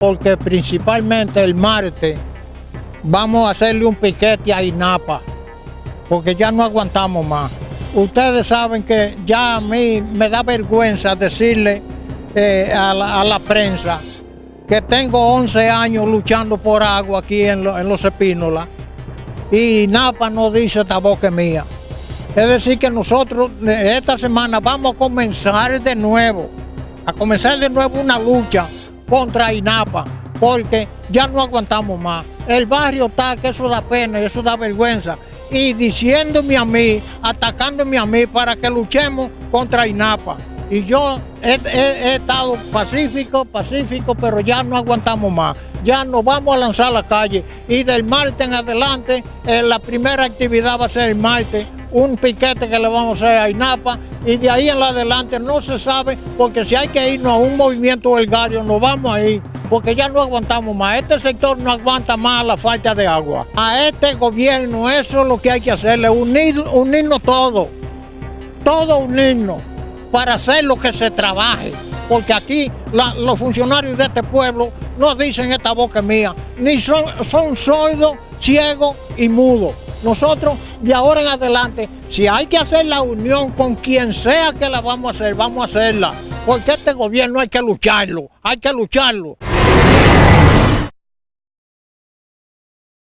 porque principalmente el martes vamos a hacerle un piquete a INAPA, porque ya no aguantamos más. Ustedes saben que ya a mí me da vergüenza decirle eh, a, la, prensa que tengo 11 años luchando por agua aquí en, Los Epínolas y INAPA no dice esta boca mía. Es decir que nosotros eh, esta semana vamos a comenzar de nuevo, a comenzar de nuevo una lucha contra INAPA, porque ya no aguantamos más. El barrio está, que eso da pena, eso da vergüenza. Y diciéndome a mí, atacándome a mí para que luchemos contra INAPA. Y yo he, estado pacífico, pacífico, pero ya no aguantamos más. Ya nos vamos a lanzar a la calle. Y del martes en adelante, eh, la primera actividad va a ser el martes, un piquete que le vamos a hacer a INAPA y de ahí en adelante no se sabe, porque si hay que irnos a un movimiento belgario, nos vamos a ir, porque ya no aguantamos más. Este sector no aguanta más la falta de agua. A este gobierno eso es lo que hay que hacerle, unir, unirnos todos, todos unirnos para hacer lo que se trabaje. Porque aquí los funcionarios de este pueblo no dicen esta boca mía, ni son, son sordos, ciegos y mudos. Nosotros de ahora en adelante, si hay que hacer la unión con quien sea que la vamos a hacer, vamos a hacerla. Porque este gobierno hay que lucharlo, hay que lucharlo.